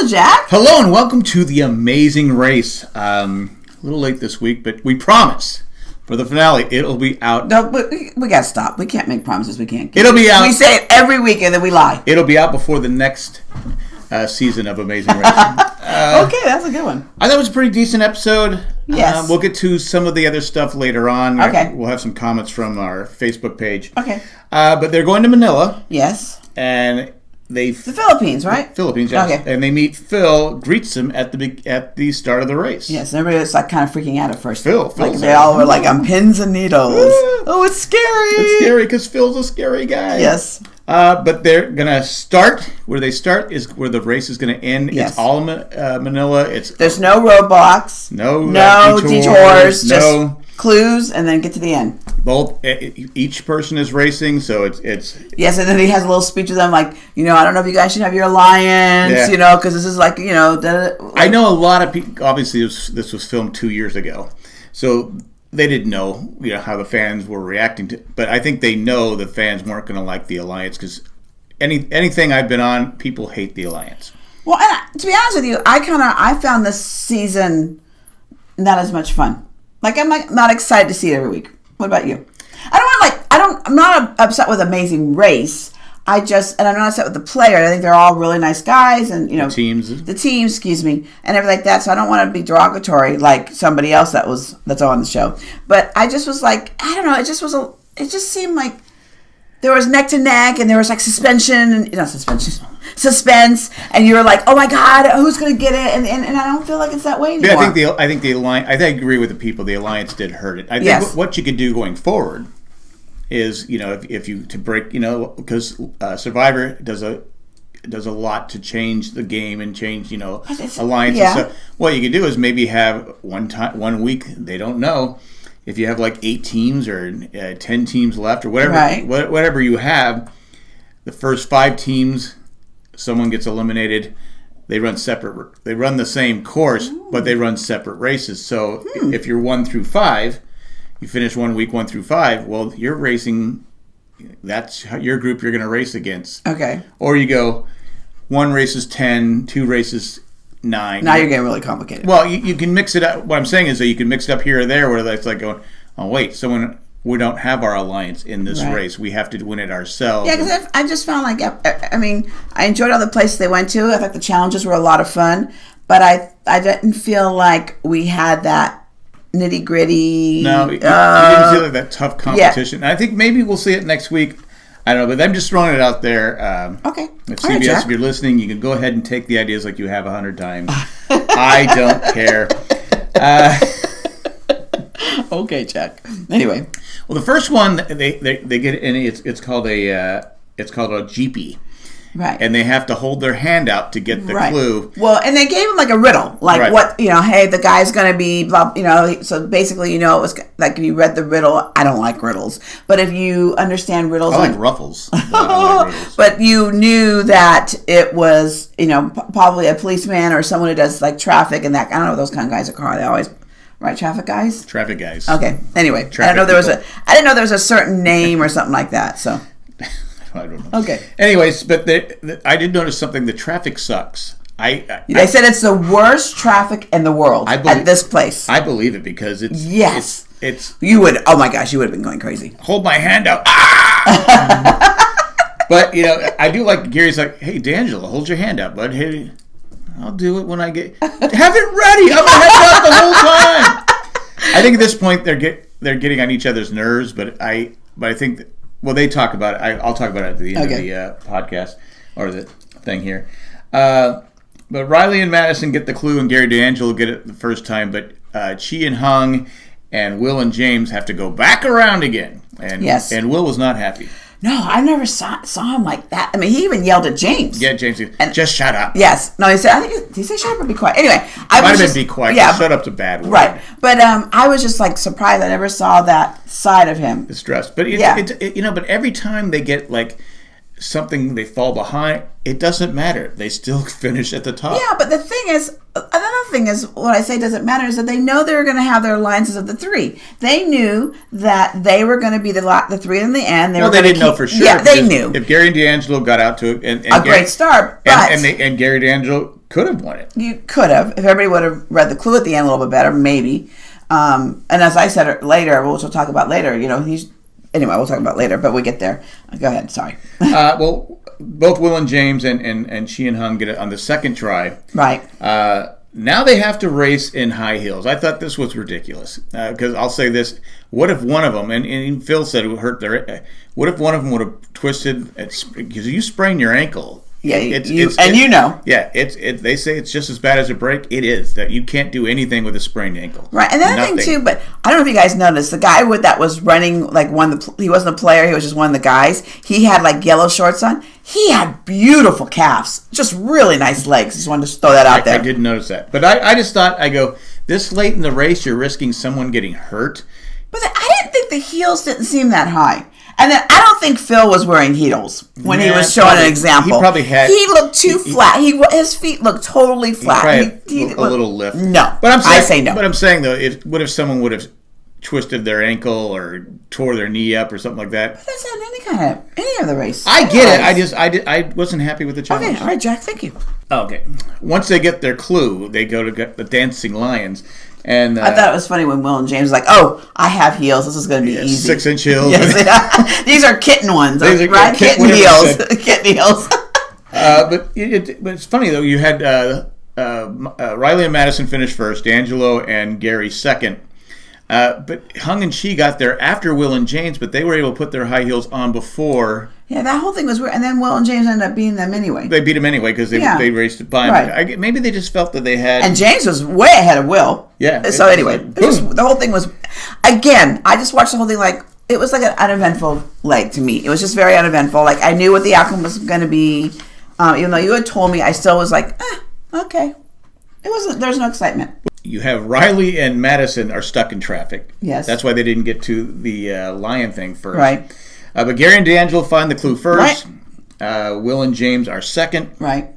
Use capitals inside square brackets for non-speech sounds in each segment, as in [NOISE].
Hello, Jack. Hello and welcome to the amazing race. Um, a little late this week, but we promise for the finale it'll be out. No, we, we gotta stop. We can't make promises we can't keep. It'll be out. We say it every week and then we lie. It'll be out before the next uh, season of Amazing Race. [LAUGHS] okay, that's a good one. I thought it was a pretty decent episode. Yes. Uh, we'll get to some of the other stuff later on. Okay. We'll have some comments from our Facebook page. Okay. Uh, but they're going to Manila Yes. and they The Philippines, right? Philippines, yes. Okay. And they meet Phil, greets him at the at the start of the race. Yes, everybody was like kind of freaking out at first. Phil, like they all were like on pins and needles. [LAUGHS] oh, it's scary. It's scary because Phil's a scary guy. Yes. Uh, but they're gonna start where they start is where the race is gonna end. Yes. It's all Ma- uh, Manila. It's There's no roadblocks. no No uh, detours. No, Just clues and then get to the end. Both. e- each person is racing, so it's it's Yes, and then he has a little speech with them, like, you know, I don't know if you guys should have your alliance, Yeah. you know, because this is like, you know, da- I know a lot of people. Obviously, this, this was filmed two years ago, so they didn't know you know how the fans were reacting to. But I think they know the fans weren't going to like the alliance because any anything I've been on, people hate the alliance. Well, and I- to be honest with you, I kind of I found this season not as much fun. Like I'm like not excited to see it every week. What about you? I don't want like I don't I'm not upset with Amazing Race. I just and I'm not upset with the player. I think they're all really nice guys and you know Teams. the team, excuse me, and everything like that. So I don't want to be derogatory like somebody else that was that's on the show. But I just was like I don't know. It just was a it just seemed like there was neck to neck and there was like suspension and not suspension suspense and you were like oh my god who's gonna get it and, and, and i don't feel like it's that way anymore Yeah, I think the I think the alliance. I think I agree with the people. The alliance did hurt it. I think Yes. what, you could do going forward is you know if, if you to break you know because uh, Survivor does a does a lot to change the game and change you know it's- alliance yeah. and stuff. What you could do is maybe have one time one week they don't know if you have like eight teams or uh, ten teams left or whatever Right. wha- whatever you have. The first five teams, someone gets eliminated they run separate they run the same course but they run separate races so Hmm. if you're one through five you finish one week one through five well you're racing that's your group you're going to race against okay or you go one races 10 two races 9 now you're getting really complicated well you, you can mix it up what i'm saying is that you can mix it up here or there where that's like going oh wait someone we don't have our alliance in this Right. race we have to win it ourselves yeah because I, I just found like I, I mean i enjoyed all the places they went to i thought the challenges were a lot of fun but i i didn't feel like we had that nitty gritty No, you, you uh, didn't feel like that tough competition. And I think maybe we'll see it next week. I don't know, but I'm just throwing it out there. Um, okay If All right, CBS, Jack. if you're listening, you can go ahead and take the ideas like you have a hundred times. I don't care. Uh, [LAUGHS] okay jack anyway well, the first one they they, they get in. It's it's called a uh, it's called a GP, right and they have to hold their hand out to get the right. clue. Well, and they gave him like a riddle, like Right. what you know. Hey, the guy's gonna be blah. You know, so basically, you know, it was like if you read the riddle. I don't like riddles, but if you understand riddles, I like like- ruffles. but [LAUGHS] I like riddles. but you knew that it was you know p- probably a policeman or someone who does like traffic and that. I don't know those kind of guys are called. They always right traffic guys. Traffic guys. Okay. Anyway, I Traffic didn't know there was a i didn't know there was a certain name or something like that. So [LAUGHS] I don't know. okay. Anyways, but the, the, I did notice something. The traffic sucks. I I, They said it's the worst traffic in the world I believe- at this place. I believe it because it's Yes. it's, it's you would. Oh my gosh, you would have been going crazy. hold my hand out. Ah! but you know, I do like Gary's like, hey, D'Angelo, hold your hand out, bud. Hey, I'll do it when I get have it ready. I'm gonna head out the whole time. I think at this point they're get they're getting on each other's nerves, but I but I think well they talk about it. I, I'll talk about it at the end Okay. of the uh, podcast or the thing here. Uh, but Riley and Maddison get the clue, and Gary D'Angelo get it the first time. But uh, Chee and Hung and Will and James have to go back around again. And Yes. and Will was not happy. No, I never saw, saw him like that. I mean, he even yelled at James. Yeah, James, And, just shut up. Yes. No, he said. I think he, say shut up or be quiet. Anyway, I Might was have just, been be quiet. Yeah. Yeah, shut up's a bad word. Right. But um, I was just like surprised. I never saw that side of him. Distressed, but it, Yeah. it, it, you know, but every time they get like something, they fall behind. It doesn't matter. They still [LAUGHS] finish at the top. Yeah, but the thing is, another thing is, what I say doesn't matter is that they know they're going to have their alliances of the three. They knew that they were going to be the lot, the three in the end. They Well, they didn't know for sure. Yeah, they knew If Gary and D'Angelo got out to and, and a Gary- great start, but and, and, they, and Gary D'Angelo could have won it. You could have if everybody would have read the clue at the end a little bit better, maybe. Um, and as I said later, which we'll talk about later. You know, he's anyway. We'll talk about later, but we get there. Go ahead. Sorry. uh, well, both Will and James and and and Chee and Hung get it on the second try. Right. Uh, now they have to race in high heels. I thought this was ridiculous because uh, I'll say this: What if one of them, and, and Phil said it hurt their, what if one of them would have twisted because you sprain your ankle yeah, it's, you, it's, and you know. Yeah, it's it. They say it's just as bad as a break. It is that you can't do anything with a sprained ankle. Right, and another thing too. But I don't know if you guys noticed the guy with that was running like one. The he wasn't a player. He was just one of the guys. He had like yellow shorts on. He had beautiful calves, just really nice legs. Just wanted to throw that out I, there. I didn't notice that, but I, I just thought I go this late in the race, you're risking someone getting hurt. But I didn't think the heels didn't seem that high. And then I don't think Phil was wearing heels when he was showing probably, an example. He probably had. He looked too he, flat. He his feet looked totally flat. He, he, a little lift. No, but I'm saying, I say no. But I'm saying though, if what if someone would have twisted their ankle or tore their knee up or something like that? But that's not any kind of any of the race. I get it. I just I did I wasn't happy with the challenge. Okay, all right, Jack. Thank you. Oh, okay. Once they get their clue, they go to get the dancing lions. And uh, I thought it was funny when Will and James was like, "Oh, I have heels. This is going to be yeah, easy." Six inch heels. Yes, [LAUGHS] these are kitten ones, These are right? kitten- Kitten, heels. [LAUGHS] kitten heels. [LAUGHS] Uh, but it, but it's funny though. You had uh, uh, uh, Riley and Maddison finish first, D'Angelo and Gary second. Uh, but Hung and Chee got there after Will and James, but they were able to put their high heels on before yeah, that whole thing was weird. And then Will and James ended up beating them anyway. they beat him anyway because they, Yeah. they raced it by him. Right. I maybe they just felt that they had. And James was way ahead of Will. Yeah, So anyway, was- boom. the whole thing was, again, I just watched the whole thing like it was like an uneventful leg to me. It was just very uneventful. Like I knew what the outcome was going to be, um, even though you had told me. I still was like, eh, okay. It wasn't. There was no excitement. you have Riley and Maddison are stuck in traffic. Yes. That's why they didn't get to the uh, lion thing first. Right. Uh, but Gary and D'Angelo find the clue first. Uh, Will and James are second. Right.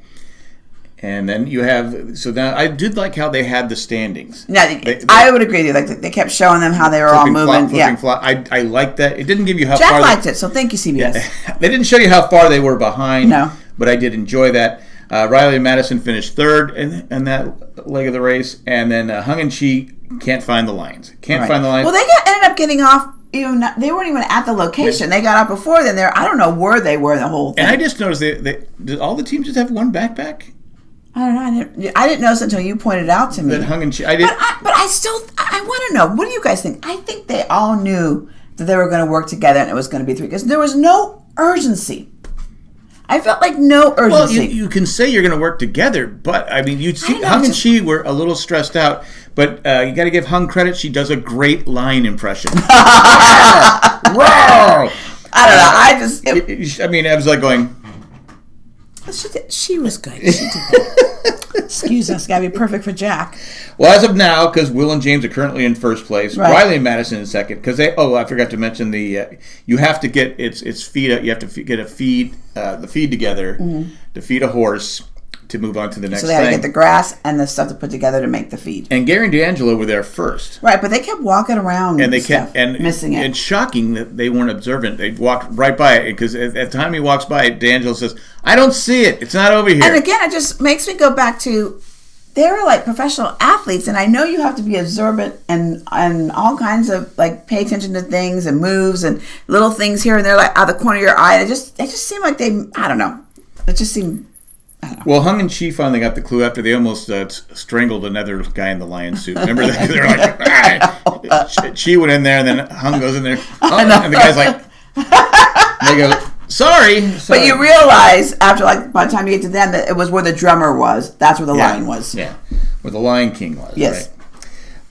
And then you have so now I did like how they had the standings. Yeah, They- they- I would agree with you. Like they kept showing them how they were all moving. flop, yeah. flop. I I like that. It didn't give you how Jack far liked it, so thank you, CBS. They, [LAUGHS] they didn't show you how far they were behind. No. But I did enjoy that. Uh, Riley and Maddison finished third in, in that leg of the race, and then uh, Hung and Chee can't find the lines. Can't Right. find the lines. Well, they got ended up getting off. Even not, they weren't even at the location. They got off before then. There, I don't know where they were the whole thing. and I just noticed they, they did all the teams just have one backpack I don't know. I didn't, I didn't notice until you pointed it out to me. that Hung and. I did. But I, but I still, I want to know. What do you guys think? I think they all knew that they were going to work together and it was going to be three because there was no urgency. I felt like no Well, urgency. you, you can say you're going to work together, but I mean, you see, know, Hung and she were a little stressed out. But uh, you got to give Hung credit; she does a great line impression. [LAUGHS] Roar! [LAUGHS] I don't know. I just, it, I mean, I was like going, she, did- she was good. She did. [LAUGHS] Excuse us. Got to be perfect for Jack. Well, as of now, because Will and James are currently in first place, Right. Riley and Maddison in second. Because they, oh, I forgot to mention the, uh, you have to get its its feed. You have to get a feed, uh, the feed together to feed a horse to move on to the next Mm-hmm. So they had to get the grass and the stuff to put together to make the feed. and Gary and D'Angelo were there first, Right, but they kept walking around and they stuff, kept and missing it. It's shocking that they weren't observant. They walked right by it because at, at the time he walks by, it, D'Angelo says, "I don't see it. It's not over here." And again, it just makes me go back to they're like professional athletes, and I know you have to be observant and and all kinds of like pay attention to things and moves and little things here and there, like out of the corner of your eye. It just it just seemed like they I don't know. It just seemed Well, Hung and Chee finally got the clue after they almost uh, strangled another guy in the lion suit. Remember that? [LAUGHS] They're like, [LAUGHS] "Ah!" Chee went in there, and then Hung goes in there, oh, and the guy's like, [LAUGHS] they go, sorry. But you realize after like by the time you get to them that it was where the drummer was. That's where the yeah. lion was. Yeah, where the Lion King was. Yes. right.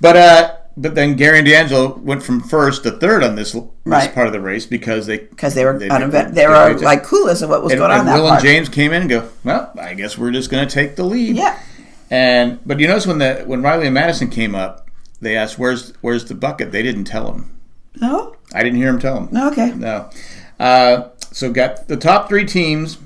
But uh, but then Gary and D'Angelo went from first to third on this, this Right. part of the race because they Because they were They- they- were like clueless of what was and, going on and that Will part. and James came in and go, well, I guess we're just going to take the lead. Yeah. And but you notice when the when Riley and Maddison came up, they asked, "Where's where's the bucket?" They didn't tell him. No. I didn't hear him tell him. No. Okay. No. Uh, so got the top three teams.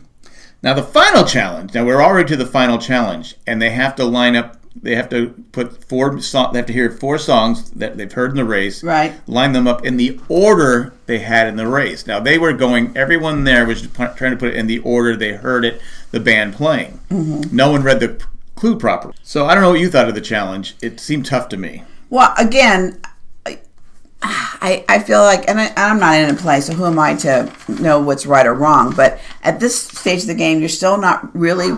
Now the final challenge. Now we're already to the final challenge, and they have to line up. They have to put four. They have to hear four songs that they've heard in the race. Right. Line them up in the order they had in the race. Now they were going. Everyone there was trying to put it in the order they heard it. The band playing. Mm-hmm. No one read the clue properly. So I don't know what you thought of the challenge. It seemed tough to me. Well, again, I, I, feel like, and I, I'm not in a play, so who am I to know what's right or wrong? But at this stage of the game, you're still not really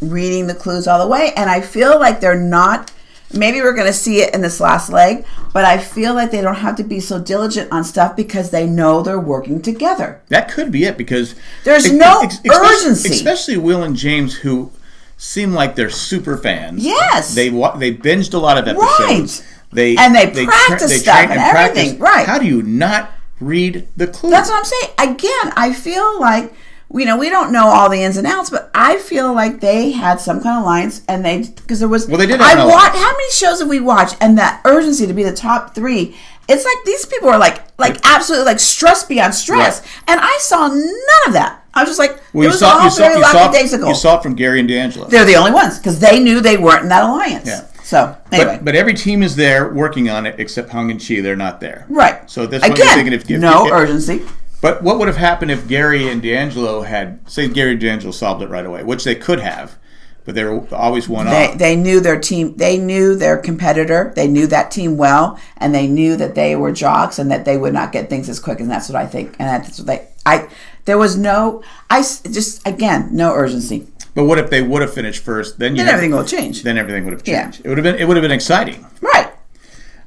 reading the clues all the way, and I feel like they're not. Maybe we're going to see it in this last leg, but I feel like they don't have to be so diligent on stuff because they know they're working together. That could be it because There's ex- no ex- especially- urgency. especially Will and James, who seem like they're super fans. Yes. they they binged a lot of episodes. Right. They And they tra- practice stuff train and everything. Right. How do you not read the clue? That's what I'm saying. Again, I feel like you know we don't know all the ins and outs, but I feel like they had some kind of alliance, and they because there was. Well, they did have I watched. How many shows have we watched? And that urgency to be the top three. It's like these people are like like absolutely like stress beyond stress, Right. and I saw none of that. I was just like, well, it was saw all very you saw, lackadaisical. you saw it from Gary and D'Angelo. They're the only ones because they knew they weren't in that alliance. Yeah. So anyway, But, but every team is there working on it except Hung and Chee. They're not there. right. So that's what again. I'm thinking. If, if no if- urgency. But what would have happened if Gary and D'Angelo had, say, Gary and D'Angelo solved it right away, which they could have, but they were always one They, off. they knew their team. They knew their competitor. They knew that team well, and they knew that they were jocks and that they would not get things as quick. And that's what I think. And that's what they. I there was no. I just again no urgency. But what if they would have finished first? Then you Then have- everything will change. Then everything would have changed. Yeah. changed. It would have been. It would have been exciting. Right.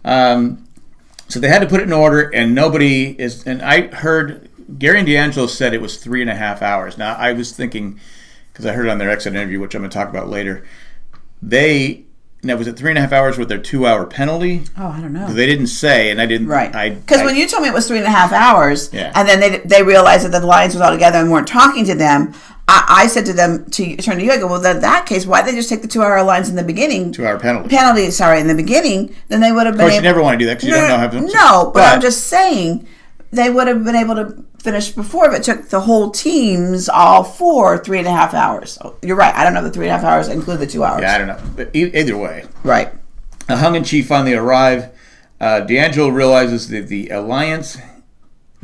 Um, so they had to put it in order, and nobody is. And I heard Gary and D'Angelo said it was three and a half hours. Now I was thinking because I heard it on their exit interview, which I'm going to talk about later. They now was it three and a half hours with their two hour penalty? Oh, I don't know. They didn't say, and I didn't. Right. I Because when you told me it was three and a half hours, Yeah. and then they, they realized that the Lions was all together and weren't talking to them, I, I said to them, to turn to you, I go, well, in that case, why did they just take the two hour lines in the beginning? two hour penalty. penalty, sorry, in the beginning, then they would have been. Of course, you never want to do that because you don't know how to. No, but, I'm just saying they would have been able to finish before if it took the whole teams all four three and a half hours. So you're right. I don't know the three and a half hours include the two hours. Yeah, I don't know. But either way, Right. uh, Hung and Chee finally arrive. Uh, D'Angelo realizes that the alliance,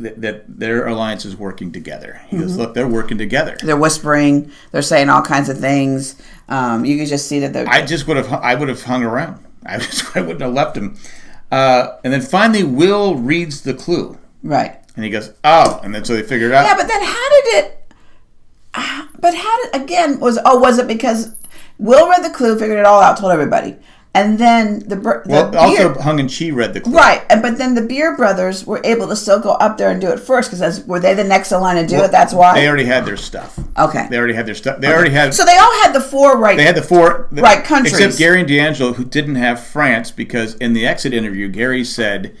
that, that their alliance is working together. He Mm-hmm. goes, "Look, they're working together." They're whispering. They're saying all kinds of things. Um, you can just see that they're. I just would have, I would have hung around. [LAUGHS] I, just, I wouldn't have left him. Uh, and then finally, Will reads the clue, right. and he goes, "Oh!" And then so they figured it out. Yeah, but then how did it? ah, But how did again was oh was it because Will read the clue, figured it all out, told everybody, and then the, the well, beer- also Hung and Chee read the clue. Right, and but then the Beer Brothers were able to still go up there and do it first because were they the next in line to do it? That's why. They already had their stuff. okay. They already had their stuff. They already had. So they all had the four right. They had the four the- Right, countries. except Gary and D'Angelo, who didn't have France, because in the exit interview, Gary said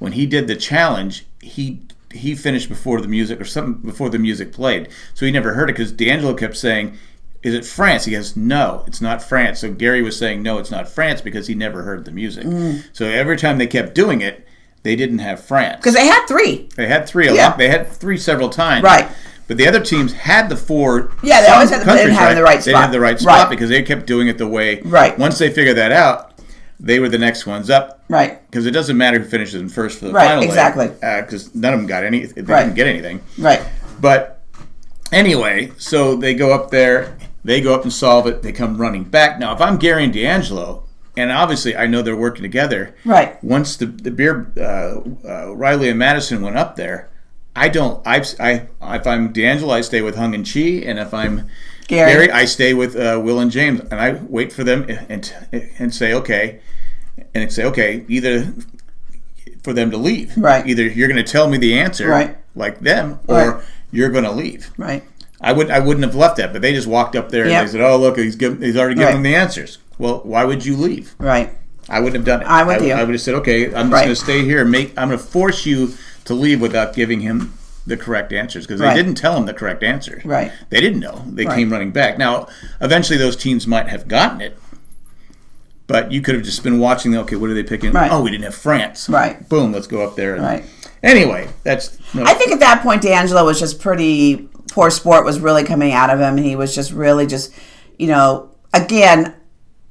when he did the challenge, he he finished before the music or something before the music played, so he never heard it because D'Angelo kept saying. Is it France? He goes, no, it's not France. So Gary was saying, no, it's not France because he never heard the music. Mm. So every time they kept doing it, they didn't have France. because they had three. They had three. A Yeah. lot. They had three several times. Right. But the other teams had the four. Yeah, they always had the- they didn't have in the right They didn't have spot. the right spot Right. because they kept doing it the way. Right. Once they figured that out, they were the next ones up. Right. Because it doesn't matter who finishes in first for the Right, final. exactly. Because none of them got any. They Right. didn't get anything. Right. But anyway, so they go up there, they go up and solve it, they come running back. Now, if I'm Gary and D'Angelo, and obviously I know they're working together, Right. once the, the beer, uh, uh, Riley and Maddison went up there, I don't, I, I, if I'm D'Angelo, I stay with Hung and Chee, and if I'm Gary. Gary, I stay with uh, Will and James, and I wait for them and, and say, okay, and say, okay, either for them to leave. Right. Either you're going to tell me the answer, Right. like them, or Right. you're going to leave. Right. I would I wouldn't have left that, but they just walked up there Yep. and they said, "Oh, look, he's given, he's already given Right. them the answers." Well, why would you leave? Right. I wouldn't have done it. I'm with I, you. I would have said, "Okay, I'm just Right. going to stay here and make. I'm going to force you to leave without giving him the correct answers because Right. they didn't tell him the correct answers. Right. They didn't know. They came running back. Now, eventually, those teams might have gotten it, but you could have just been watching. Okay, what are they picking? Right. Oh, we didn't have France. Right. Boom. Let's go up there. And, Right. Anyway, that's. No, I think at that point, D'Angelo was just pretty poor sport was really coming out of him. He was just really just, you know, again,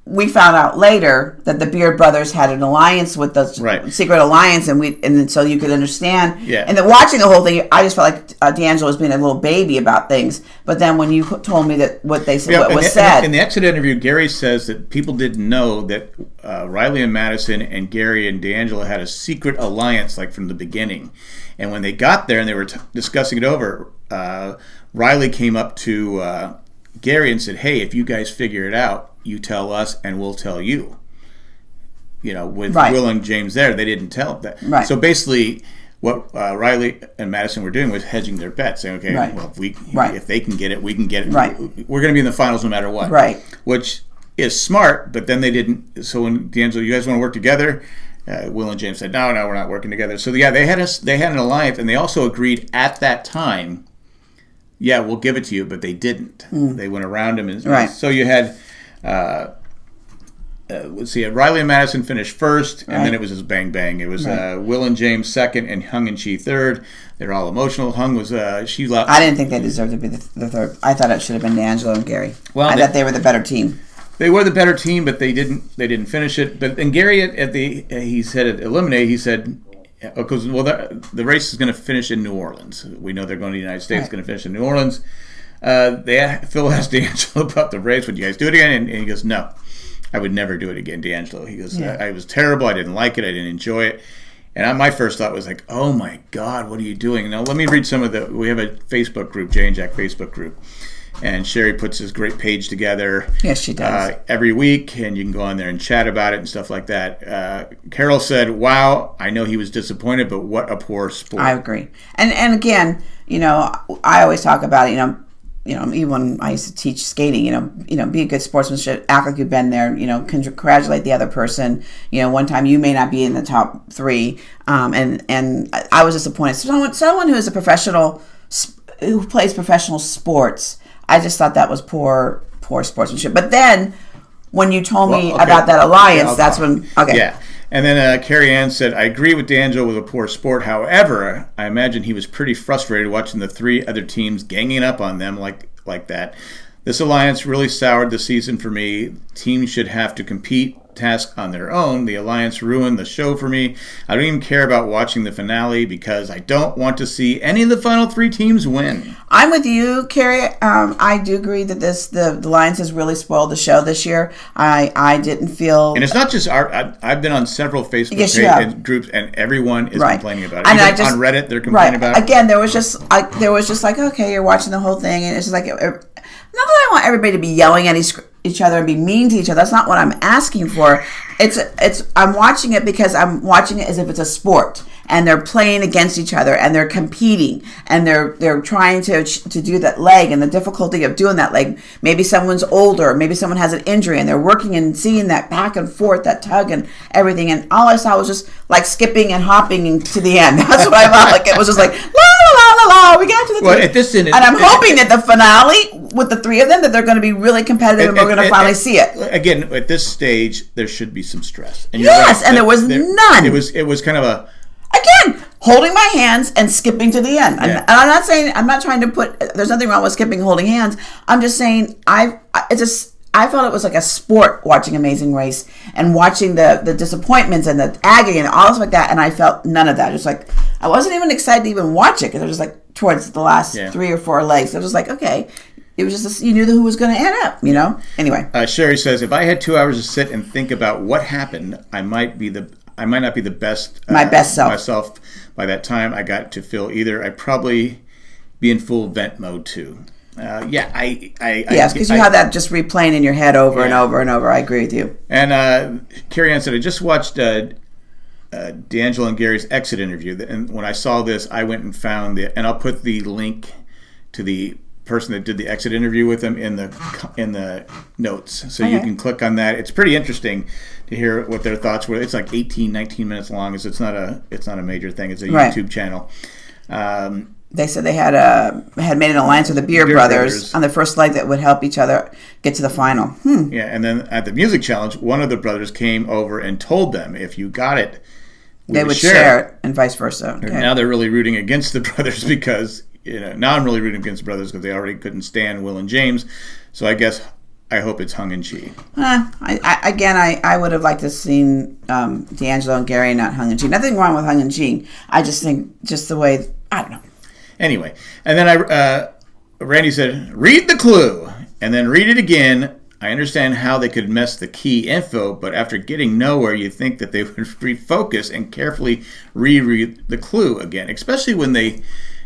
we found out later that the Beard brothers had an alliance with the Right. secret alliance, and we and so you could understand. Yeah. And then watching the whole thing, I just felt like uh, D'Angelo was being a little baby about things. But then when you told me that what they said, Yeah, what in was the, said, in the exit interview, Gary says that people didn't know that uh, Riley and Maddison and Gary and D'Angelo had a secret alliance, like from the beginning. And when they got there and they were t- discussing it over, uh, Riley came up to uh, Gary and said, "Hey, if you guys figure it out, you tell us, and we'll tell you." You know, with Right. Will and James there, they didn't tell that. Right. So basically, what uh, Riley and Maddison were doing was hedging their bets, saying, "Okay, Right. well, if we Right. if they can get it, we can get it. Right. We're going to be in the finals no matter what. Right. Which is smart, but then they didn't. So when D'Angelo, you guys want to work together? Uh, Will and James said, "No, no, we're not working together." So yeah, they had us. They had an alliance, and they also agreed at that time. Yeah, we'll give it to you, but they didn't. They went around him, and. Right. so you had. Uh, uh, let's see, Riley and Maddison finished first, and Right. then it was just bang bang. It was Right. uh, Will and James second, and Hung and Chee third. They're all emotional. Hung was uh, she. Lo- I didn't think they deserved to be the, the third. I thought it should have been D'Angelo and Gary. Well, I they- thought they were the better team. They were the better team, but they didn't. They didn't finish it. But and Gary at, at the he said at eliminate. He said because well the, the race is going to finish in New Orleans. We know they're going to the United States. Right. Going to finish in New Orleans. Uh, they Phil asked [LAUGHS] D'Angelo about the race. Would you guys do it again? And, and he goes, No, I would never do it again, D'Angelo. He goes, Yeah. I, I was terrible. I didn't like it. I didn't enjoy it. And I, my first thought was like, Oh my God, what are you doing? Now let me read some of the. We have a Facebook group, Jay and Jack Facebook group. And Sherry puts this great page together Yes, she does. uh, every week, and you can go on there and chat about it and stuff like that. Uh, Carol said, "Wow, I know he was disappointed, but what a poor sport." I agree. And and again, you know, I always talk about. You know, you know, even when I used to teach skating, you know, you know, be a good sportsmanship, act like you've been there. You know, congratulate the other person. You know, one time you may not be in the top three, um, and and I- I was disappointed. Someone someone who is a professional, who plays professional sports, I just thought that was poor poor sportsmanship. But then. When you told me okay. about that alliance, Yeah, that's when okay. Yeah. And then uh, Carrie Ann said, I agree with D'Angelo with a poor sport. However, I imagine he was pretty frustrated watching the three other teams ganging up on them like like that. This alliance really soured the season for me. Teams should have to compete task on their own. The alliance ruined the show for me. I don't even care about watching the finale because I don't want to see any of the final three teams win. I'm with you, Carrie. Um, I do agree that this the, the Lions has really spoiled the show this year. I I didn't feel And it's not just our. I, I've been on several Facebook Yes, you pa- have. and groups, and everyone is Right. complaining about it. And I just- on Reddit, they're right complaining about it. again. There was just I, there was just like okay, you're watching the whole thing, and it's just like it, it- not that I want everybody to be yelling at each, other and be mean to each other. That's not what I'm asking for. It's it's I'm watching it because I'm watching it as if it's a sport and they're playing against each other and they're competing and they're they're trying to to do that leg and the difficulty of doing that leg. Maybe someone's older, maybe someone has an injury and they're working and seeing that back and forth, that tug and everything. And all I saw was just like skipping and hopping to the end. [LAUGHS] That's what I felt like. It was just like la. We got to the Well, at this end, and I'm it- hoping that the finale with the three of them that they're going to be really competitive and, we're going to finally see it. Again, at this stage, there should be some stress. And Yes, and that there was none. It was it was kind of a again holding my hands and skipping to the end and, Yeah. and i'm not saying i'm not trying to put there's nothing wrong with skipping holding hands i'm just saying i it's just i felt it was like a sport watching amazing race and watching the the disappointments and the agony and all this like that and i felt none of that just like i wasn't even excited to even watch it because it was just like towards the last Yeah. three or four legs it was like okay it was just you knew who was going to end up you know anyway Uh, Sherry says, if I had two hours to sit and think about what happened, I might be the I might not be the best uh, My best self. myself by that time. I got to feel either I'd probably be in full vent mode too. Uh, yeah, I, I yes because you have that just replaying in your head over and over and over i agree with you And uh, Carrie Ann said, I just watched uh, uh, D'Angelo and Gary's exit interview. And when I saw this, I went and found the, and I'll put the link to the person that did the exit interview with them in the in the notes. So you can click on that. It's pretty interesting to hear what their thoughts were. It's like 18, 19 minutes long. So it's not a it's not a major thing. It's a Right. YouTube channel. Um, they said they had a had made an alliance with the Beer, Beer brothers, Brothers. on the first leg that would help each other get to the final. Hmm. yeah, and then at the music challenge, one of the brothers came over and told them if you got it, we They would share it and vice versa. Okay. Now they're really rooting against the [LAUGHS] brothers because you know now I'm really rooting against the brothers because they already couldn't stand Will and James. So I guess I hope it's hung in Chee. Uh, I, I, again, I, I would have liked to have seen um, D'Angelo and Gary not hung and Chee. Nothing wrong with hung and Chee. I just think just the way I don't know. Anyway, and then I uh, Randy said, "Read the clue," and then read it again. I understand how they could mess the key info, but after getting nowhere, you think that they [LAUGHS] would refocus and carefully reread the clue again, especially when they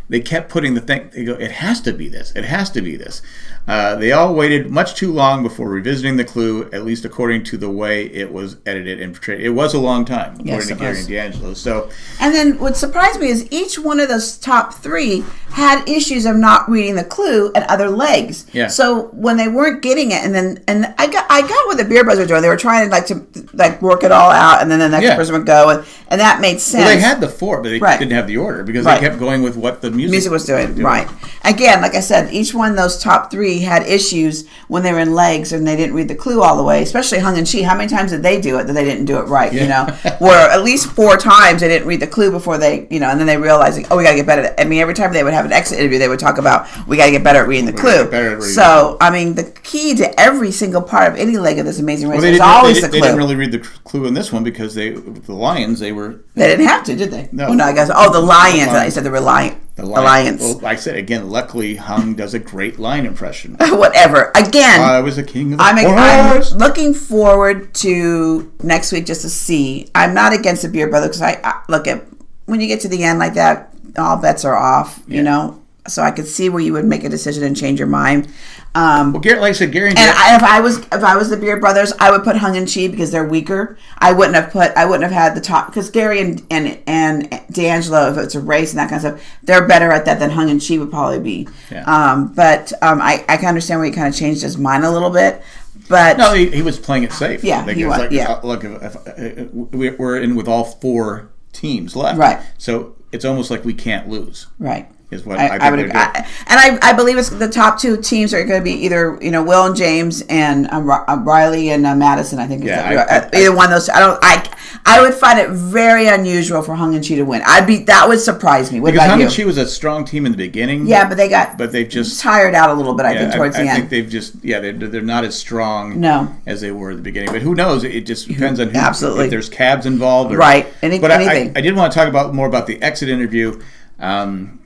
they kept putting the thing. They go, "It has to be this. It has to be this." Uh, they all waited much too long before revisiting the clue, at least according to the way it was edited and portrayed. It was a long time, according Yes, to Gary and D'Angelo. So, And then what surprised me is each one of those top three had issues of not reading the clue at other legs. Yeah. So when they weren't getting it, and then and I got I got what the Beer Brothers were doing. They were trying to like to like work it all out, and then the next Yeah. person would go, and, and that made sense. well, they had the four, but they Right. didn't have the order because Right. they kept going with what the music, music was doing. Right. Again, like I said, each one of those top three had issues when they were in legs and they didn't read the clue all the way, especially Hung and Chee. How many times did they do it that they didn't do it right? You know, where at least four times they didn't read the clue before they, you know, and then they realized, like, oh, we got to get better. At, I mean, every time they would have an exit interview, they would talk about we got to get better at reading the clue. get better at reading So, I mean, the key to every single part of any leg of this amazing race Well, is always they, the didn't- they clue. didn't really read the clue in this one because they the lions they were they didn't have to, did they? No. Oh, no, I guess. Oh, the lions. Lions. I said the reliant. The Alliance. Well, like I said again, luckily Hung does a great lion impression. [LAUGHS] Whatever. Again. I was a king of the I'm, I'm looking forward to next week just to see. I'm not against the Beer Brother because I, I look at when you get to the end like that, all bets are off. You know, so I could see where you would make a decision and change your mind. Um, Well, Gary, like I said, Gary and, and I, if I was if I was the Beard Brothers, I would put Hung and Chee because they're weaker. I wouldn't have put I wouldn't have had the top because Gary and and and D'Angelo, if it's a race and that kind of stuff, they're better at that than Hung and Chee would probably be. Yeah. Um, but um, I I can understand where he kind of changed his mind a little bit. But no, he, he was playing it safe. Yeah, like, he was, Like, yeah. uh, look, if, if, uh, we- we're in with all four teams left, Right. So it's almost like we can't lose. right. Is what I, I, I would, they're. I, and I, I believe it's the top two teams are going to be either you know Will and James and um, uh, Riley and uh, Maddison. I think Yeah, I- uh, either one of those. I don't. I I would find it very unusual for Hung and Chee to win. I'd be that would surprise me. What because Hung you? and Chee was a strong team in the beginning. yeah, but they got but they've just tired out a little bit. I Yeah, think towards I, the I end. think they've just yeah they're, they're not as strong No. as they were at the beginning. But who knows? It just depends on who, Absolutely. if there's cabs involved. Or, Right. Any- but I- anything. I, I did want to talk about more about the exit interview. Um,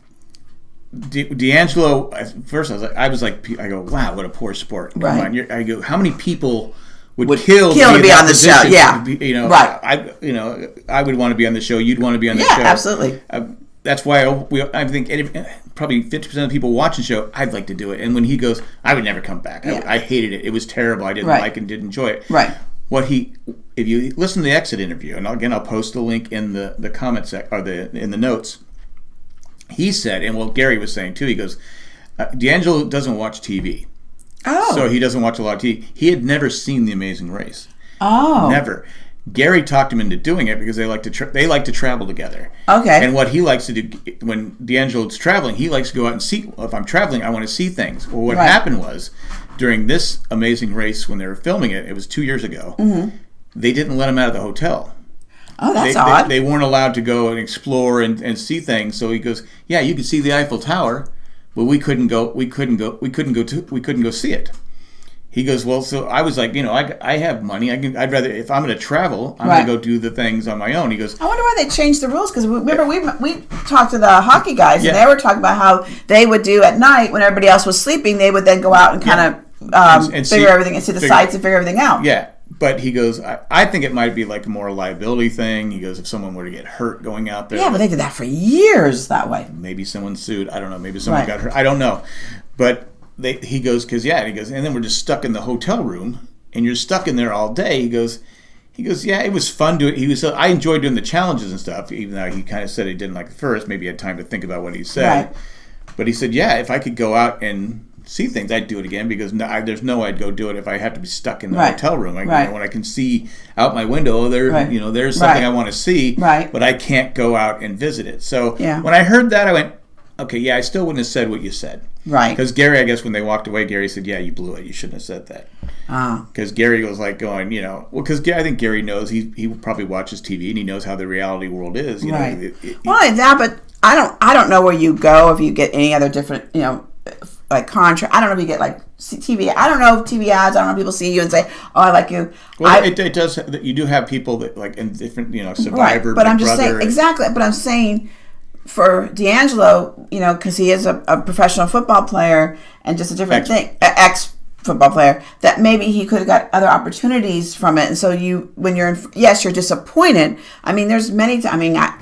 D'Angelo, first I was like, I was like, I go, wow, what a poor sport. Come Right. on, you're, I go, how many people would, Would kill, kill to in be on the show, yeah. Be- you know, Right. I, you know, I would want to be on the show. You'd want to be on the Yeah, show. absolutely. Uh, that's why I, we, I think any, probably fifty percent of the people watching the show, I'd like to do it. And when he goes, I would never come back. Yeah. I, I hated it. It was terrible. I didn't Right. like and didn't enjoy it. Right. What he, if you listen to the exit interview, and again, I'll post the link in the the comment sec or the in the notes. He said, and what Gary was saying too. He goes, uh, D'Angelo doesn't watch TV, oh. so he doesn't watch a lot of TV. He had never seen The Amazing Race. oh. Never. Gary talked him into doing it because they like to tra- they like to travel together. Okay. And what he likes to do when D'Angelo's traveling, he likes to go out and see. If I'm traveling, I want to see things. Well, what Right. happened was during this amazing race when they were filming it, it was two years ago. They didn't let him out of the hotel. Oh, that's They, odd. they, they weren't allowed to go and explore and, and see things. So he goes, "Yeah, you could see the Eiffel Tower, but we couldn't go. We couldn't go. We couldn't go to. We couldn't go see it." He goes, "Well, so I was like, you know, I, I have money. I can. I'd rather if I'm going to travel, I'm Right. going to go do the things on my own." He goes, I wonder why they changed the rules because remember we we talked to the hockey guys Yeah. and they were talking about how they would do at night when everybody else was sleeping. They would then go out and kind of um, And- and figure see- everything and see the figure- sights and figure everything out. "Yeah." But he goes, I, I think it might be like a more a liability thing. He goes, if someone were to get hurt going out there, Yeah, but they did that for years that way. maybe someone sued. I don't know. Maybe someone Right. got hurt. I don't know. But they, he goes because yeah, he goes, and then we're just stuck in the hotel room, and you're stuck in there all day. He goes, he goes, yeah, it was fun doing. He was, I enjoyed doing the challenges and stuff, even though he kind of said he didn't like it first. Maybe he had time to think about what he said. Right. But he said, yeah, if I could go out and see things, I'd do it again because no, I, there's no way I'd go do it if I had to be stuck in the Right. hotel room. Like, you Right. know, when I can see out my window, there, Right. you know, there's something. I want to see, Right. but I can't go out and visit it. So Yeah. when I heard that, I went, okay, yeah, I still wouldn't have said what you said. Right. Because Gary, I guess when they walked away, Gary said, yeah, you blew it. You shouldn't have said that. Ah. Because Gary was like going, you know, well, because I think Gary knows he he probably watches TV and he knows how the reality world is. You Right. know, It- it- Well, that, but I don't. I don't know where you go if you get any other different. You know, like contract. I don't know if you get like TV. I don't know if TV ads. I don't know if people see you and say, "Oh, I like you." Well, I, it, it does. You do have people that like in different, you know, Survivor. right, but I'm just saying exactly. But I'm saying for D'Angelo, you know, because he is a, a professional football player and just a different Ex- thing, ex football player, that maybe he could have got other opportunities from it. And so you, when you're in, yes, you're disappointed. I mean, there's many. T- I mean, I,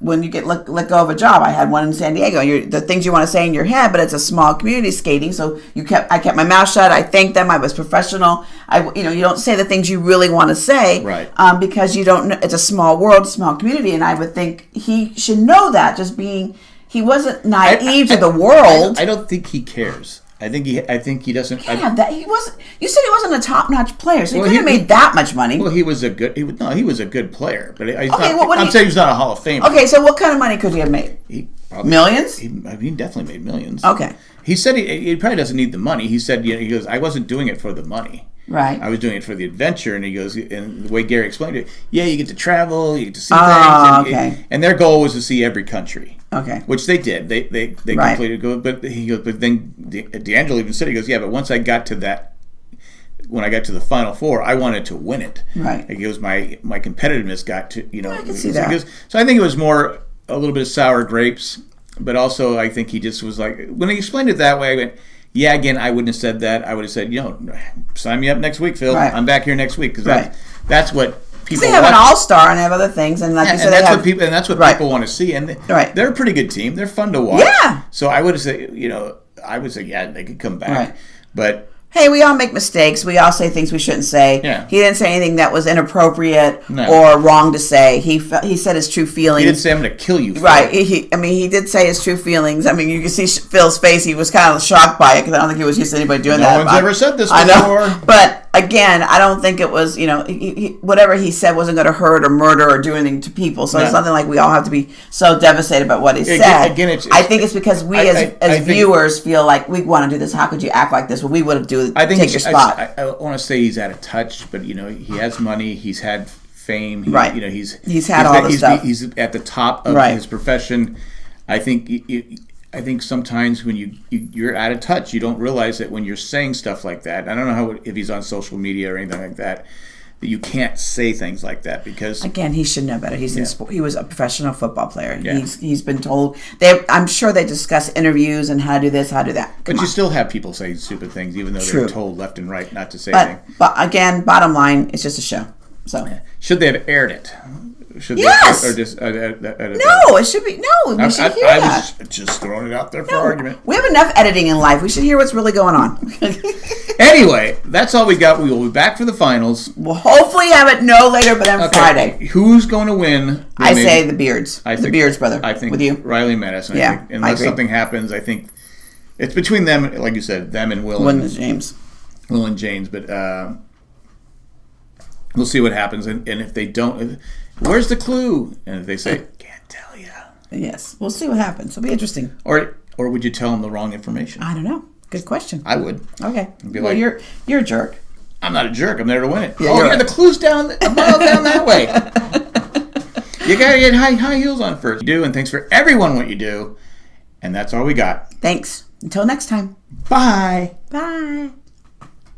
when you get let, let go of a job, I had one in San Diego. You're, the things you want to say in your head, but it's a small community skating. So you kept, I kept my mouth shut. I thanked them. I was professional. I, you know, you don't say the things you really want to say, Right. Um, because you don't. It's a small world, small community, and I would think he should know that. Just being, he wasn't naive to the world. I, I don't think he cares. I think he. I think he doesn't. I- yeah, that he wasn't. You said he wasn't a top-notch player, so he couldn't have made that much money. well, he was a good. He was, no, he was a good player, but I, okay, not, well, I'm you- saying he's not a Hall of Famer. okay, so what kind of money could he have made? He probably, Millions? He, I mean, he definitely made millions. Okay, He said he, he probably doesn't need the money. He said, you know, he goes, I wasn't doing it for the money. Right. I was doing it for the adventure. And he goes, and the way Gary explained it, yeah, you get to travel, you get to see Ah, things. And, okay. and their goal was to see every country. Okay. Which they did. They they, they Right. completed go. But he goes. But then D'Angelo even said he goes. Yeah, but once I got to that, when I got to the final four, I wanted to win it. Right. He goes. My my competitiveness got to you know. I can see that. goes- so I think it was more a little bit of sour grapes, but also I think he just was like when he explained it that way. I went. Yeah, again, I wouldn't have said that. I would have said, you know, sign me up next week, Phil. Right. I'm back here next week because Right. that, that's what people. They have an all-star and they have other things, and like Yeah, you said, and that's have what people and that's what Right. people want to see. And they, Right. they're a pretty good team. They're fun to watch. Yeah. So I would say, you know, I would say, yeah, they could come back. Right. But hey, we all make mistakes. We all say things we shouldn't say. Yeah. He didn't say anything that was inappropriate No. or wrong to say. He he said his true feelings. he didn't say I'm going to kill you. Right. He, he- I mean, he did say his true feelings. I mean, you can see Phil's face. He was kind of shocked by it because I don't think he was used to anybody doing No that. No one's ever said this I know. [LAUGHS] But again, I don't think it was, you know, he, he, whatever he said wasn't going to hurt or murder or do anything to people. So it's nothing like we all have to be so devastated about what he Again- said. again, it's- I think it's because we I- as, I- as I think- viewers feel like we want to do this. How could you act like this? Well, we would have do I think take your he's- spot. I, I, want to say he's out of touch, but you know, he has money. He's had fame. He, Right. You know, he's He's had all the he's, stuff. He's at the top of Right. his profession. I think. I think sometimes when you, you you're out of touch, you don't realize that when you're saying stuff like that. I don't know how if he's on social media or anything like that, that you can't say things like that because Again, he should know better. He's in sport. He was a professional football player. Yeah. He's he's been told. They, I'm sure they discuss interviews and how to do this, how to do that. Come But you on. still have people saying stupid things, even though True. they're told left and right not to say But anything. but again, bottom line, it's just a show. So Should they have aired it? Should Yes! they, or just uh, uh, no, it should be no. We I, should I, hear I that. was just throwing it out there for No, argument. We have enough editing in life. We should hear what's really going on. [LAUGHS] Anyway, that's all we got. We will be back for the finals. we'll hopefully have it no later but on Okay, Friday. Who's going to win? I Maybe- say the Beards. I the think- Beards brother. I think with you. Riley Maddison. I Yeah, think, unless something happens, I think it's between them. Like you said, them and Will Win and, the James. Will and James. But uh, we'll see what happens. And, and if they don't, where's the clue? And they say, [LAUGHS] can't tell you, Yes, we'll see what happens. It'll be interesting. or or would you tell them the wrong information? I don't know. Good question. I would. Okay. Be Well, like- you're you're a jerk. I'm not a jerk. I'm there to win it. Yeah, oh, yeah, right. the clue's down a mile down that way. [LAUGHS] you gotta get high high heels on first. You do, and thanks for everyone what you do. And that's all we got. Thanks. Until next time. Bye. Bye.